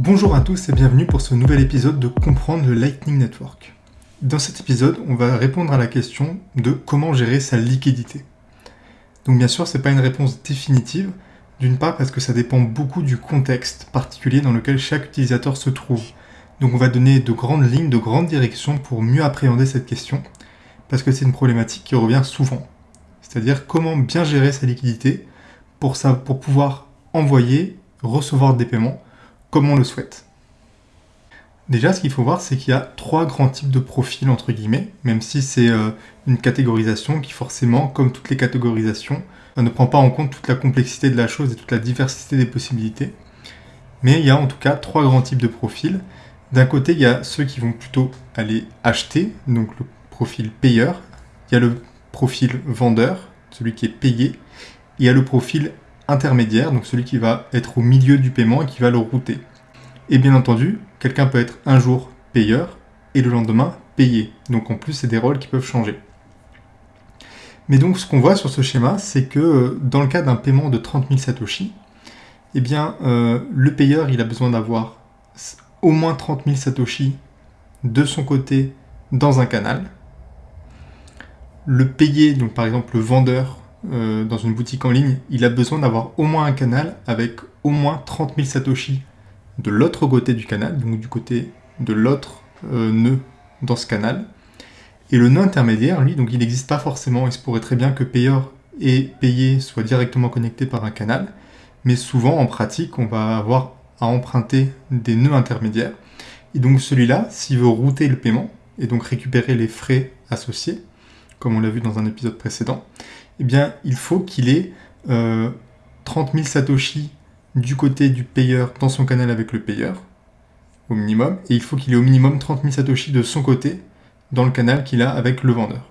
Bonjour à tous et bienvenue pour ce nouvel épisode de Comprendre le Lightning Network. Dans cet épisode, on va répondre à la question de comment gérer sa liquidité. Donc bien sûr, ce n'est pas une réponse définitive, d'une part parce que ça dépend beaucoup du contexte particulier dans lequel chaque utilisateur se trouve. Donc on va donner de grandes lignes, de grandes directions pour mieux appréhender cette question, parce que c'est une problématique qui revient souvent. C'est-à-dire comment bien gérer sa liquidité pour, pour pouvoir envoyer, recevoir des paiements comme on le souhaite. Déjà, ce qu'il faut voir, c'est qu'il y a trois grands types de profils, entre guillemets, même si c'est euh, une catégorisation qui, forcément, comme toutes les catégorisations, euh, ne prend pas en compte toute la complexité de la chose et toute la diversité des possibilités. Mais il y a en tout cas trois grands types de profils. D'un côté, il y a ceux qui vont plutôt aller acheter, donc le profil payeur. Il y a le profil vendeur, celui qui est payé. Il y a le profil intermédiaire, donc celui qui va être au milieu du paiement et qui va le router. Et bien entendu, quelqu'un peut être un jour payeur et le lendemain payé. Donc en plus, c'est des rôles qui peuvent changer. Mais donc ce qu'on voit sur ce schéma, c'est que euh, dans le cas d'un paiement de 30 000 Satoshi, eh bien, euh, le payeur, il a besoin d'avoir au moins 30 000 Satoshi de son côté dans un canal. Le payé, donc par exemple le vendeur euh, dans une boutique en ligne, il a besoin d'avoir au moins un canal avec au moins 30 000 Satoshi de l'autre côté du canal, donc du côté de l'autre euh, nœud dans ce canal. Et le nœud intermédiaire, lui, donc il n'existe pas forcément, il se pourrait très bien que payeur et payé soient directement connectés par un canal, mais souvent en pratique, on va avoir à emprunter des nœuds intermédiaires. Et donc celui-là, s'il veut router le paiement, et donc récupérer les frais associés, comme on l'a vu dans un épisode précédent, eh bien il faut qu'il ait 30 000 Satoshi du côté du payeur dans son canal avec le payeur, au minimum, et il faut qu'il ait au minimum 30 000 Satoshi de son côté dans le canal qu'il a avec le vendeur.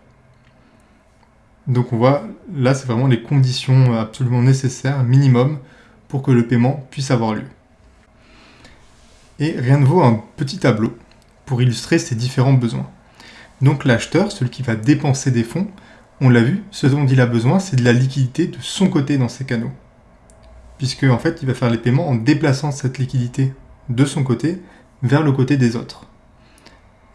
Donc on voit, là c'est vraiment les conditions absolument nécessaires, minimum, pour que le paiement puisse avoir lieu. Et rien ne vaut un petit tableau pour illustrer ces différents besoins. Donc l'acheteur, celui qui va dépenser des fonds, on l'a vu, ce dont il a besoin, c'est de la liquidité de son côté dans ses canaux puisque en fait il va faire les paiements en déplaçant cette liquidité de son côté vers le côté des autres.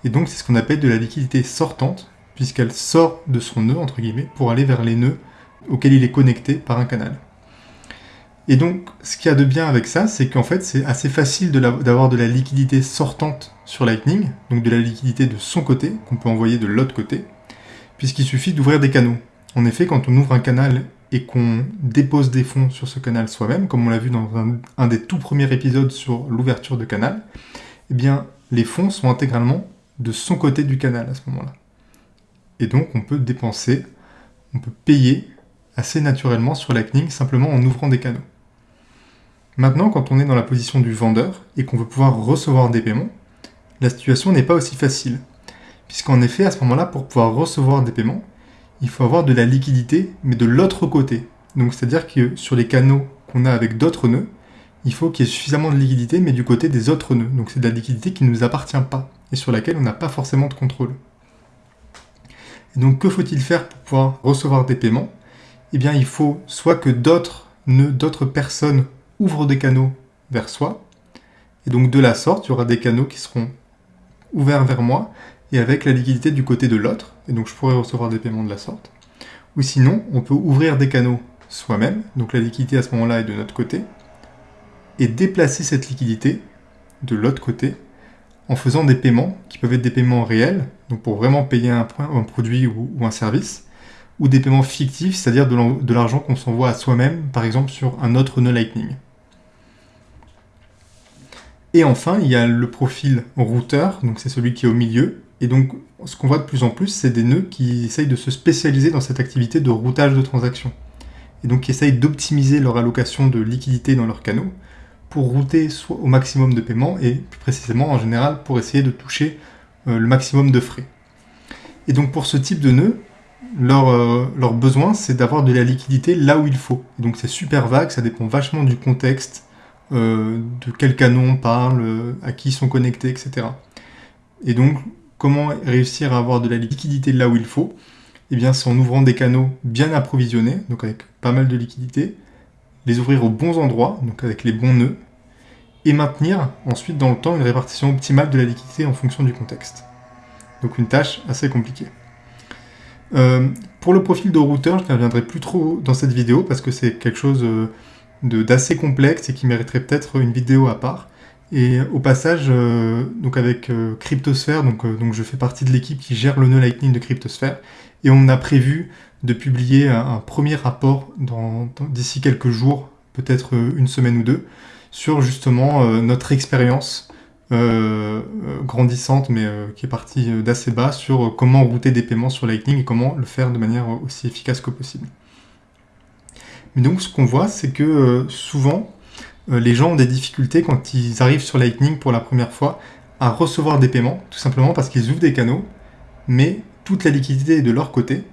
Et donc c'est ce qu'on appelle de la liquidité sortante, puisqu'elle sort de son nœud, entre guillemets, pour aller vers les nœuds auxquels il est connecté par un canal. Et donc, ce qu'il y a de bien avec ça, c'est qu'en fait, c'est assez facile d'avoir de, la liquidité sortante sur Lightning, donc de la liquidité de son côté, qu'on peut envoyer de l'autre côté, puisqu'il suffit d'ouvrir des canaux. En effet, quand on ouvre un canal et qu'on dépose des fonds sur ce canal soi-même, comme on l'a vu dans un, des tout premiers épisodes sur l'ouverture de canal, eh bien, les fonds sont intégralement de son côté du canal à ce moment-là. Et donc, on peut dépenser, on peut payer assez naturellement sur Lightning simplement en ouvrant des canaux. Maintenant, quand on est dans la position du vendeur et qu'on veut pouvoir recevoir des paiements, la situation n'est pas aussi facile. Puisqu'en effet, à ce moment-là, pour pouvoir recevoir des paiements, il faut avoir de la liquidité, mais de l'autre côté. Donc c'est-à-dire que sur les canaux qu'on a avec d'autres nœuds, il faut qu'il y ait suffisamment de liquidité, mais du côté des autres nœuds. Donc c'est de la liquidité qui ne nous appartient pas, et sur laquelle on n'a pas forcément de contrôle. Et donc que faut-il faire pour pouvoir recevoir des paiements? Eh bien il faut soit que d'autres nœuds, d'autres personnes ouvrent des canaux vers soi, et donc de la sorte, il y aura des canaux qui seront ouverts vers moi, et avec la liquidité du côté de l'autre, et donc je pourrais recevoir des paiements de la sorte. Ou sinon, on peut ouvrir des canaux soi-même, donc la liquidité à ce moment-là est de notre côté, et déplacer cette liquidité de l'autre côté en faisant des paiements qui peuvent être des paiements réels, donc pour vraiment payer un, un produit ou, un service, ou des paiements fictifs, c'est-à-dire de l'argent qu'on s'envoie à soi-même, par exemple sur un autre nœud Lightning. Et enfin, il y a le profil routeur, donc c'est celui qui est au milieu, et donc, ce qu'on voit de plus en plus, c'est des nœuds qui essayent de se spécialiser dans cette activité de routage de transactions. Et donc, qui essayent d'optimiser leur allocation de liquidité dans leurs canaux pour router au maximum de paiements et plus précisément, en général, pour essayer de toucher euh, le maximum de frais. Et donc, pour ce type de nœud, leur, euh, leur besoin, c'est d'avoir de la liquidité là où il faut. Et donc, c'est super vague, ça dépend vachement du contexte, euh, de quel canon on parle, à qui ils sont connectés, etc. Et donc, Comment réussir à avoir de la liquidité là où il faut Eh bien, c'est en ouvrant des canaux bien approvisionnés, donc avec pas mal de liquidité, les ouvrir aux bons endroits, donc avec les bons nœuds, et maintenir ensuite dans le temps une répartition optimale de la liquidité en fonction du contexte. Donc une tâche assez compliquée. Euh, pour le profil de routeur, je ne reviendrai plus trop dans cette vidéo parce que c'est quelque chose euh, d'assez complexe et qui mériterait peut-être une vidéo à part. Et au passage, euh, donc avec Cryptosphère, donc, donc je fais partie de l'équipe qui gère le nœud Lightning de Cryptosphère, et on a prévu de publier un, premier rapport d'ici quelques jours, peut-être une semaine ou deux, sur justement notre expérience euh, euh, grandissante, mais euh, qui est partie d'assez bas, sur comment router des paiements sur Lightning et comment le faire de manière aussi efficace que possible. Mais donc ce qu'on voit, c'est que souvent, les gens ont des difficultés quand ils arrivent sur Lightning pour la première fois à recevoir des paiements, tout simplement parce qu'ils ouvrent des canaux, mais toute la liquidité est de leur côté,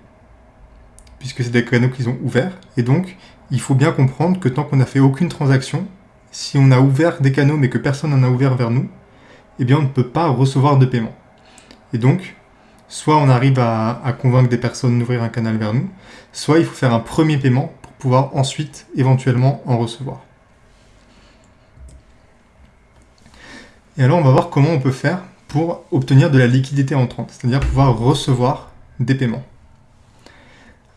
puisque c'est des canaux qu'ils ont ouverts, et donc il faut bien comprendre que tant qu'on n'a fait aucune transaction, si on a ouvert des canaux mais que personne n'en a ouvert vers nous, eh bien on ne peut pas recevoir de paiement. Et donc, soit on arrive à, convaincre des personnes d'ouvrir un canal vers nous, soit il faut faire un premier paiement pour pouvoir ensuite éventuellement en recevoir. Et alors on va voir comment on peut faire pour obtenir de la liquidité entrante, c'est-à-dire pouvoir recevoir des paiements.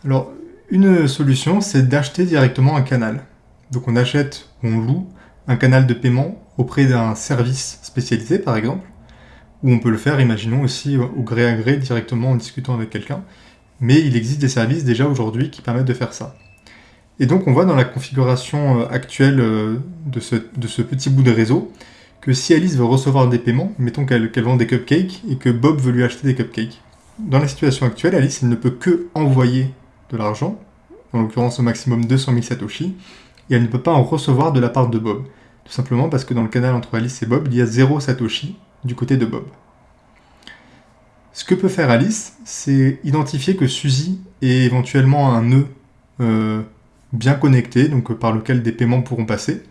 Alors une solution c'est d'acheter directement un canal. Donc on achète ou on loue un canal de paiement auprès d'un service spécialisé, par exemple, ou on peut le faire, imaginons, aussi au gré à gré, directement en discutant avec quelqu'un. Mais il existe des services déjà aujourd'hui qui permettent de faire ça. Et donc on voit dans la configuration euh, actuelle euh, de ce, de ce petit bout de réseau que si Alice veut recevoir des paiements, mettons qu'elle vend des cupcakes et que Bob veut lui acheter des cupcakes. Dans la situation actuelle, Alice elle ne peut que envoyer de l'argent, en l'occurrence au maximum 200 000 Satoshi, et elle ne peut pas en recevoir de la part de Bob. Tout simplement parce que dans le canal entre Alice et Bob, il y a zéro Satoshi du côté de Bob. Ce que peut faire Alice, c'est identifier que Suzy est éventuellement un nœud euh, bien connecté, donc euh, par lequel des paiements pourront passer,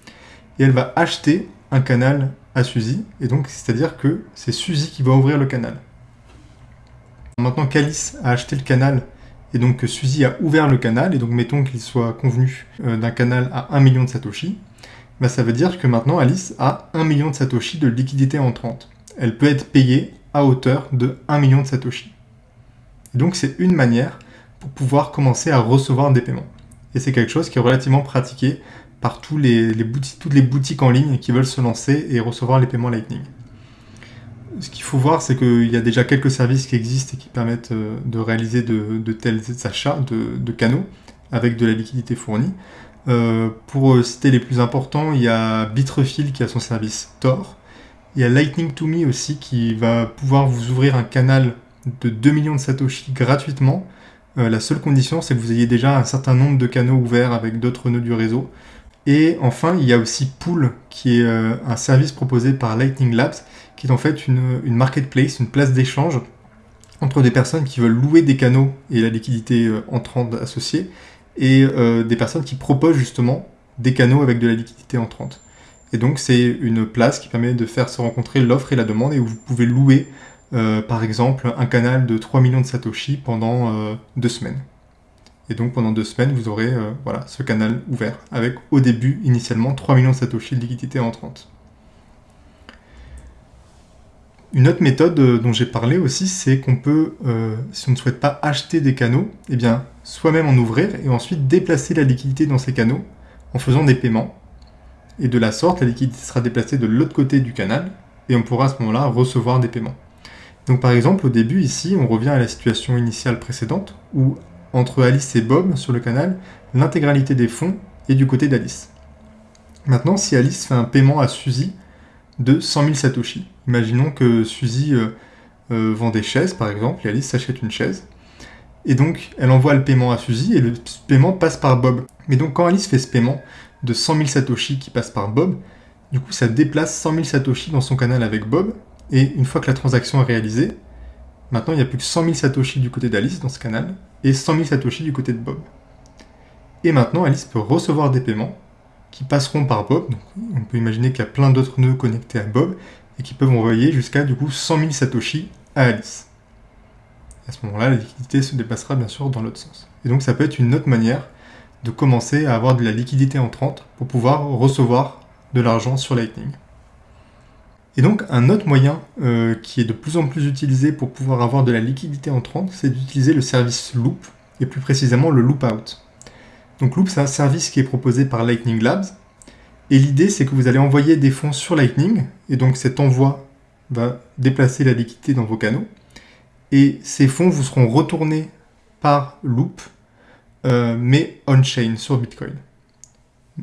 et elle va acheter un canal à Suzy, et donc c'est-à-dire que c'est Suzy qui va ouvrir le canal. Maintenant qu'Alice a acheté le canal, et donc que Suzy a ouvert le canal, et donc mettons qu'il soit convenu euh, d'un canal à 1 million de Satoshi, bah, ça veut dire que maintenant Alice a 1 million de Satoshi de liquidité entrante. Elle peut être payée à hauteur de 1 million de Satoshi. donc c'est une manière pour pouvoir commencer à recevoir des paiements. Et c'est quelque chose qui est relativement pratiqué par toutes les boutiques en ligne qui veulent se lancer et recevoir les paiements Lightning. Ce qu'il faut voir, c'est qu'il y a déjà quelques services qui existent et qui permettent euh, de réaliser de, tels achats de, canaux avec de la liquidité fournie. Euh, pour euh, citer les plus importants, il y a Bitrefill qui a son service Tor. Il y a Lightning to Me aussi qui va pouvoir vous ouvrir un canal de 2 millions de Satoshi gratuitement. La seule condition, c'est que vous ayez déjà un certain nombre de canaux ouverts avec d'autres nœuds du réseau. Et enfin, il y a aussi Pool, qui est un service proposé par Lightning Labs, qui est en fait une, marketplace, une place d'échange entre des personnes qui veulent louer des canaux et la liquidité entrante associée, et euh, des personnes qui proposent justement des canaux avec de la liquidité entrante. Et donc c'est une place qui permet de faire se rencontrer l'offre et la demande et où vous pouvez louer euh, par exemple un canal de 3 millions de Satoshi pendant euh, deux semaines. Et donc pendant deux semaines vous aurez voilà, ce canal ouvert avec au début initialement 3 millions de Satoshi de liquidité entrante. Une autre méthode dont j'ai parlé aussi, c'est qu'on peut, si on ne souhaite pas acheter des canaux, eh bien, soi-même en ouvrir et ensuite déplacer la liquidité dans ces canaux en faisant des paiements. Et de la sorte, la liquidité sera déplacée de l'autre côté du canal et on pourra à ce moment-là recevoir des paiements. Donc par exemple, au début ici, on revient à la situation initiale précédente où entre Alice et Bob sur le canal, l'intégralité des fonds est du côté d'Alice. Maintenant, si Alice fait un paiement à Suzy de 100 000 Satoshi, imaginons que Suzy euh, euh, vend des chaises par exemple et Alice s'achète une chaise, et donc, elle envoie le paiement à Suzy et le paiement passe par Bob. Mais donc, quand Alice fait ce paiement de 100 000 Satoshi qui passe par Bob, du coup, ça déplace 100 000 Satoshi dans son canal avec Bob. Et une fois que la transaction est réalisée, maintenant, il n'y a plus que 100 000 Satoshi du côté d'Alice dans ce canal et 100 000 Satoshi du côté de Bob. Et maintenant, Alice peut recevoir des paiements qui passeront par Bob. On peut imaginer qu'il y a plein d'autres nœuds connectés à Bob et qui peuvent envoyer jusqu'à du coup 100 000 Satoshi à Alice à ce moment-là, la liquidité se dépassera bien sûr dans l'autre sens. Et donc ça peut être une autre manière de commencer à avoir de la liquidité entrante pour pouvoir recevoir de l'argent sur Lightning. Et donc un autre moyen euh, qui est de plus en plus utilisé pour pouvoir avoir de la liquidité entrante, c'est d'utiliser le service Loop, et plus précisément le Loop Out. Donc Loop, c'est un service qui est proposé par Lightning Labs, et l'idée c'est que vous allez envoyer des fonds sur Lightning, et donc cet envoi va déplacer la liquidité dans vos canaux, et ces fonds vous seront retournés par Loop, euh, mais on-chain sur Bitcoin.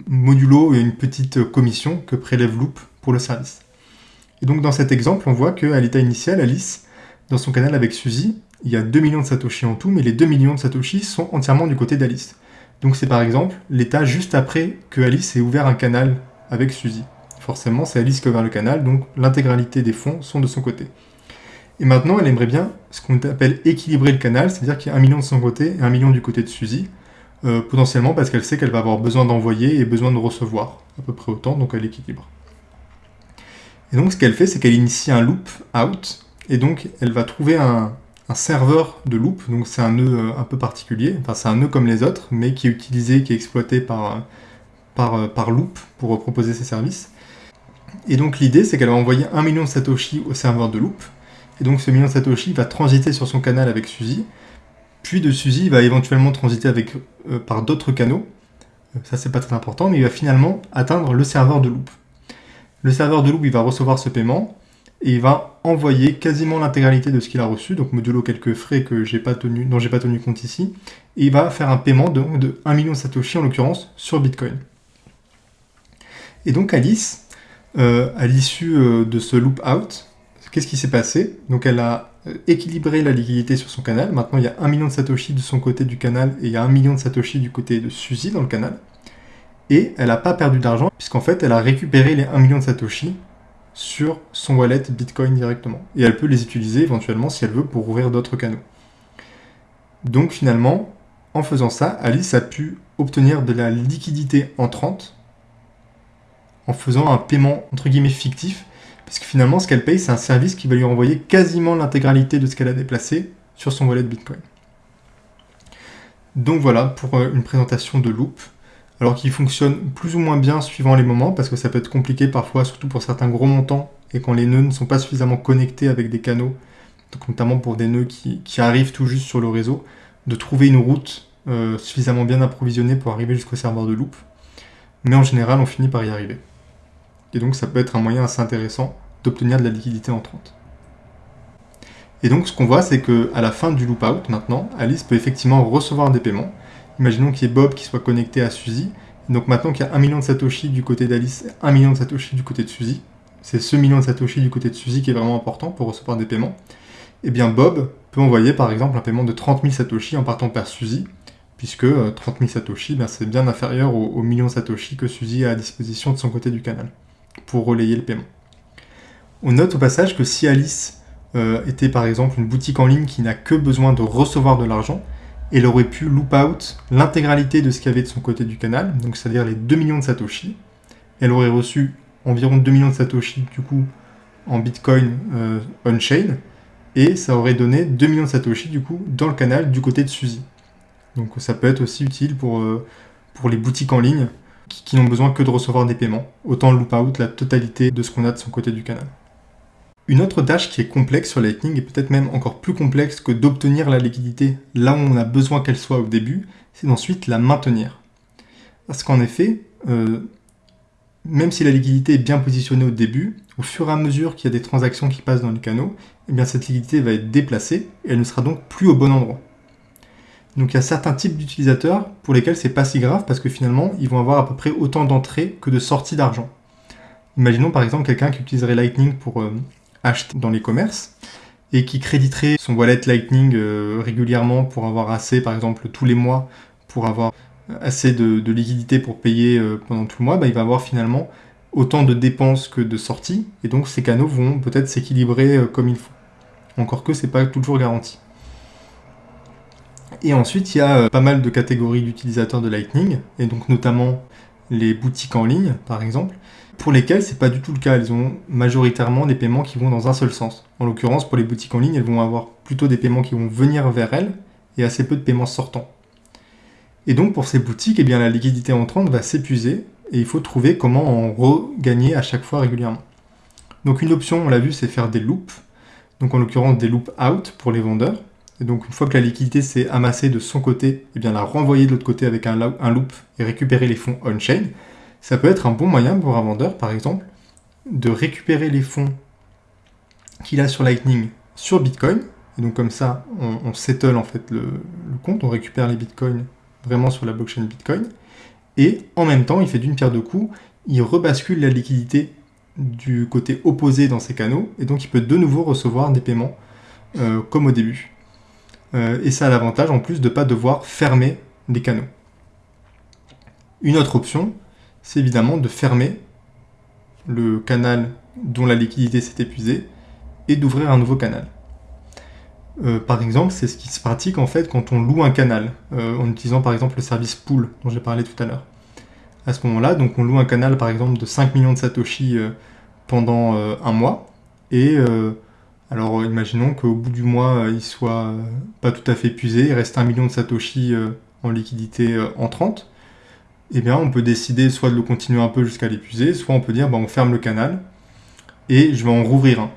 Modulo une petite commission que prélève Loop pour le service. Et donc dans cet exemple, on voit qu'à l'état initial, Alice, dans son canal avec Suzy, il y a 2 millions de Satoshi en tout, mais les 2 millions de Satoshi sont entièrement du côté d'Alice. Donc c'est par exemple l'état juste après que Alice ait ouvert un canal avec Suzy. Forcément, c'est Alice qui a ouvert le canal, donc l'intégralité des fonds sont de son côté. Et maintenant, elle aimerait bien ce qu'on appelle équilibrer le canal, c'est-à-dire qu'il y a un million de son côté et un million du côté de Suzy, euh, potentiellement parce qu'elle sait qu'elle va avoir besoin d'envoyer et besoin de recevoir à peu près autant, donc elle équilibre. Et donc ce qu'elle fait, c'est qu'elle initie un loop out, et donc elle va trouver un, serveur de loop, donc c'est un nœud euh, un peu particulier, enfin c'est un nœud comme les autres, mais qui est utilisé, qui est exploité par, par, par loop pour proposer ses services. Et donc l'idée, c'est qu'elle va envoyer un million de Satoshi au serveur de loop, et donc ce million de Satoshi va transiter sur son canal avec Suzy, puis de Suzy, il va éventuellement transiter avec, euh, par d'autres canaux, euh, ça c'est pas très important, mais il va finalement atteindre le serveur de loop. Le serveur de Loop, va recevoir ce paiement et il va envoyer quasiment l'intégralité de ce qu'il a reçu, donc modulo quelques frais que j'ai pas tenu, pas tenu compte ici, et il va faire un paiement de, de 1 million de Satoshi en l'occurrence sur Bitcoin. Et donc Alice, euh, à l'issue euh, de ce loop out, qu'est-ce qui s'est passé? Donc elle a euh, équilibré la liquidité sur son canal, maintenant il y a 1 million de Satoshi de son côté du canal et il y a 1 million de Satoshi du côté de Suzy dans le canal et elle n'a pas perdu d'argent, puisqu'en fait, elle a récupéré les 1 million de Satoshi sur son wallet Bitcoin directement. Et elle peut les utiliser éventuellement si elle veut pour ouvrir d'autres canaux. Donc finalement, en faisant ça, Alice a pu obtenir de la liquidité entrante en faisant un paiement entre guillemets fictif, puisque finalement ce qu'elle paye, c'est un service qui va lui renvoyer quasiment l'intégralité de ce qu'elle a déplacé sur son wallet Bitcoin. Donc voilà pour euh, une présentation de Loop alors qu'il fonctionne plus ou moins bien suivant les moments, parce que ça peut être compliqué parfois, surtout pour certains gros montants, et quand les nœuds ne sont pas suffisamment connectés avec des canaux, donc notamment pour des nœuds qui, arrivent tout juste sur le réseau, de trouver une route euh, suffisamment bien approvisionnée pour arriver jusqu'au serveur de loop. Mais en général, on finit par y arriver. Et donc ça peut être un moyen assez intéressant d'obtenir de la liquidité entrante. Et donc ce qu'on voit, c'est qu'à la fin du loop out, maintenant, Alice peut effectivement recevoir des paiements, Imaginons qu'il y ait Bob qui soit connecté à Suzy. Donc maintenant qu'il y a 1 million de Satoshi du côté d'Alice 1 million de Satoshi du côté de Suzy, c'est ce million de Satoshi du côté de Suzy qui est vraiment important pour recevoir des paiements. Et eh bien Bob peut envoyer par exemple un paiement de 30 000 Satoshi en partant par Suzy, puisque 30 euh, 000 Satoshi, ben, c'est bien inférieur aux, millions de Satoshi que Suzy a à disposition de son côté du canal, pour relayer le paiement. On note au passage que si Alice euh, était par exemple une boutique en ligne qui n'a que besoin de recevoir de l'argent, elle aurait pu loop out l'intégralité de ce qu'il y avait de son côté du canal, donc c'est-à-dire les 2 millions de Satoshi. Elle aurait reçu environ 2 millions de Satoshi du coup en Bitcoin euh, on-chain, et ça aurait donné 2 millions de Satoshi du coup dans le canal du côté de Suzy. Donc ça peut être aussi utile pour, euh, pour les boutiques en ligne qui, qui n'ont besoin que de recevoir des paiements. Autant loop out la totalité de ce qu'on a de son côté du canal. Une autre tâche qui est complexe sur Lightning, et peut-être même encore plus complexe que d'obtenir la liquidité là où on a besoin qu'elle soit au début, c'est d'ensuite la maintenir. Parce qu'en effet, euh, même si la liquidité est bien positionnée au début, au fur et à mesure qu'il y a des transactions qui passent dans les canaux, eh cette liquidité va être déplacée et elle ne sera donc plus au bon endroit. Donc il y a certains types d'utilisateurs pour lesquels c'est pas si grave parce que finalement ils vont avoir à peu près autant d'entrées que de sorties d'argent. Imaginons par exemple quelqu'un qui utiliserait Lightning pour euh, dans les commerces et qui créditerait son wallet Lightning euh, régulièrement pour avoir assez, par exemple tous les mois, pour avoir assez de, liquidité pour payer euh, pendant tout le mois, bah, il va avoir finalement autant de dépenses que de sorties, et donc ces canaux vont peut-être s'équilibrer euh, comme il faut. Encore que c'est pas toujours garanti. Et ensuite, il y a pas mal de catégories d'utilisateurs de Lightning, et donc notamment les boutiques en ligne, par exemple, pour lesquelles c'est pas du tout le cas. Elles ont majoritairement des paiements qui vont dans un seul sens. En l'occurrence, pour les boutiques en ligne, elles vont avoir plutôt des paiements qui vont venir vers elles et assez peu de paiements sortants. Et donc pour ces boutiques, eh bien, la liquidité entrante va s'épuiser et il faut trouver comment en regagner à chaque fois régulièrement. Donc une option, on l'a vu, c'est faire des loops. Donc en l'occurrence des loops out pour les vendeurs. Et donc une fois que la liquidité s'est amassée de son côté, eh bien la renvoyer de l'autre côté avec un loop et récupérer les fonds on-chain. Ça peut être un bon moyen pour un vendeur, par exemple, de récupérer les fonds qu'il a sur Lightning sur Bitcoin. Et donc comme ça, on, settle en fait le, compte, on récupère les Bitcoins vraiment sur la blockchain Bitcoin. Et en même temps, il fait d'une pierre deux coups, il rebascule la liquidité du côté opposé dans ses canaux, et donc il peut de nouveau recevoir des paiements euh, comme au début. Euh, et ça a l'avantage en plus de ne pas devoir fermer les canaux. Une autre option, c'est évidemment de fermer le canal dont la liquidité s'est épuisée et d'ouvrir un nouveau canal. Euh, par exemple, c'est ce qui se pratique en fait quand on loue un canal, euh, en utilisant par exemple le service pool dont j'ai parlé tout à l'heure. À ce moment-là, donc on loue un canal par exemple de 5 millions de Satoshi euh, pendant un mois, et alors imaginons qu'au bout du mois il soit pas tout à fait épuisé, il reste 1 million de Satoshi en liquidité entrante, eh bien on peut décider soit de le continuer un peu jusqu'à l'épuiser, soit on peut dire bah, on ferme le canal et je vais en rouvrir un.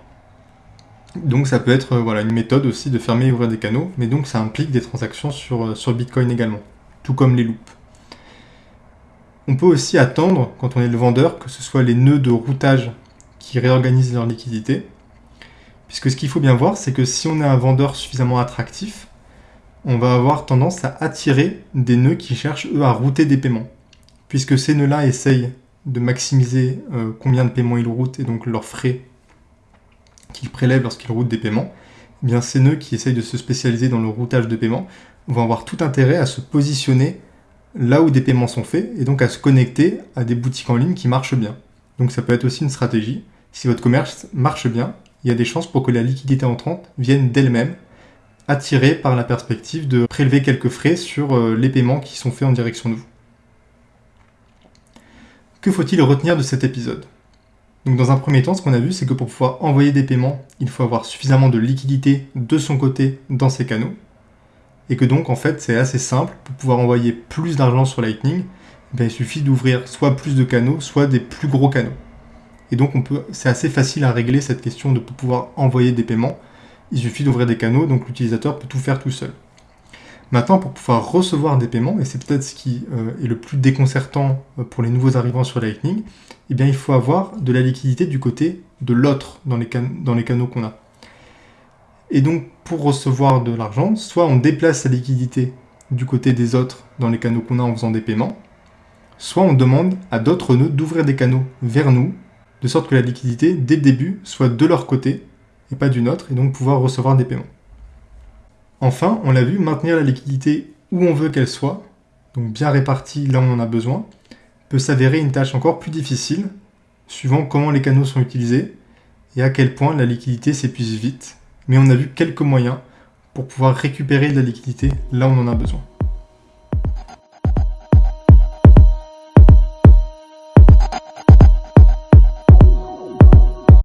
Donc ça peut être voilà, une méthode aussi de fermer et ouvrir des canaux, mais donc ça implique des transactions sur, euh, sur Bitcoin également, tout comme les loops. On peut aussi attendre, quand on est le vendeur, que ce soit les nœuds de routage qui réorganisent leur liquidité, puisque ce qu'il faut bien voir, c'est que si on est un vendeur suffisamment attractif, on va avoir tendance à attirer des nœuds qui cherchent, eux, à router des paiements. Puisque ces nœuds-là essayent de maximiser euh, combien de paiements ils routent et donc leurs frais qu'ils prélèvent lorsqu'ils routent des paiements, eh bien ces nœuds qui essayent de se spécialiser dans le routage de paiements vont avoir tout intérêt à se positionner là où des paiements sont faits et donc à se connecter à des boutiques en ligne qui marchent bien. Donc ça peut être aussi une stratégie. Si votre commerce marche bien, il y a des chances pour que la liquidité entrante vienne d'elle-même, attirée par la perspective de prélever quelques frais sur euh, les paiements qui sont faits en direction de vous. Que faut-il retenir de cet épisode? Donc dans un premier temps, ce qu'on a vu, c'est que pour pouvoir envoyer des paiements, il faut avoir suffisamment de liquidité de son côté dans ses canaux. Et que donc, en fait, c'est assez simple. Pour pouvoir envoyer plus d'argent sur Lightning, ben, il suffit d'ouvrir soit plus de canaux, soit des plus gros canaux. Et donc, c'est assez facile à régler cette question de pouvoir envoyer des paiements. Il suffit d'ouvrir des canaux, donc l'utilisateur peut tout faire tout seul. Maintenant, pour pouvoir recevoir des paiements, et c'est peut-être ce qui euh, est le plus déconcertant euh, pour les nouveaux arrivants sur Lightning, eh il faut avoir de la liquidité du côté de l'autre dans, dans les canaux qu'on a. Et donc, pour recevoir de l'argent, soit on déplace la liquidité du côté des autres dans les canaux qu'on a en faisant des paiements, soit on demande à d'autres nœuds d'ouvrir des canaux vers nous, de sorte que la liquidité, dès le début, soit de leur côté et pas du nôtre, et donc pouvoir recevoir des paiements. Enfin, on l'a vu, maintenir la liquidité où on veut qu'elle soit, donc bien répartie là où on en a besoin, peut s'avérer une tâche encore plus difficile, suivant comment les canaux sont utilisés et à quel point la liquidité s'épuise vite. Mais on a vu quelques moyens pour pouvoir récupérer de la liquidité là où on en a besoin.